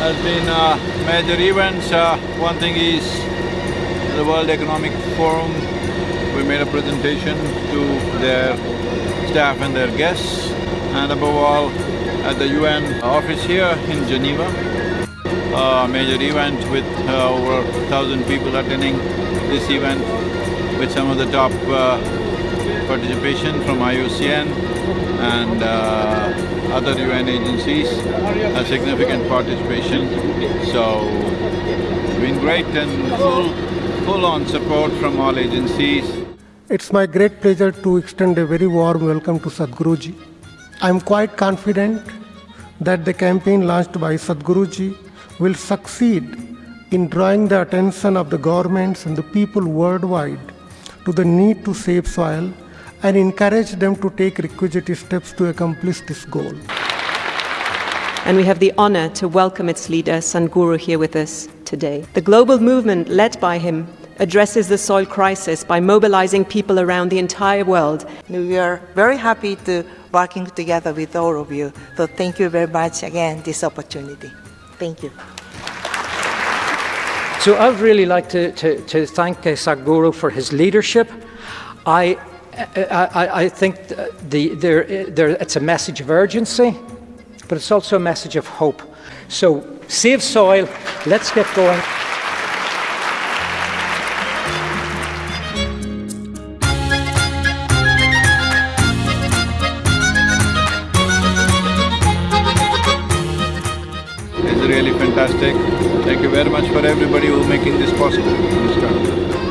There's been uh, major events. Uh, one thing is the World Economic Forum. We made a presentation to their staff and their guests, and above all, at the UN office here in Geneva. A major event with uh, over thousand people attending this event with some of the top uh, participation from IUCN and uh, other UN agencies, a significant participation. So, it's been great and full, full-on support from all agencies. It's my great pleasure to extend a very warm welcome to Sadhguruji. I'm quite confident that the campaign launched by Sadhguruji will succeed in drawing the attention of the governments and the people worldwide to the need to save soil and encourage them to take requisite steps to accomplish this goal. And we have the honor to welcome its leader, Sadhguru, here with us today. The global movement led by him addresses the soil crisis by mobilizing people around the entire world. We are very happy to working together with all of you. So thank you very much again this opportunity. Thank you. So I would really like to, to, to thank uh, Sadhguru for his leadership. I, I, I think the, there, there, it's a message of urgency, but it's also a message of hope. So save soil, let's get going. It's really fantastic. Thank you very much for everybody who making this possible.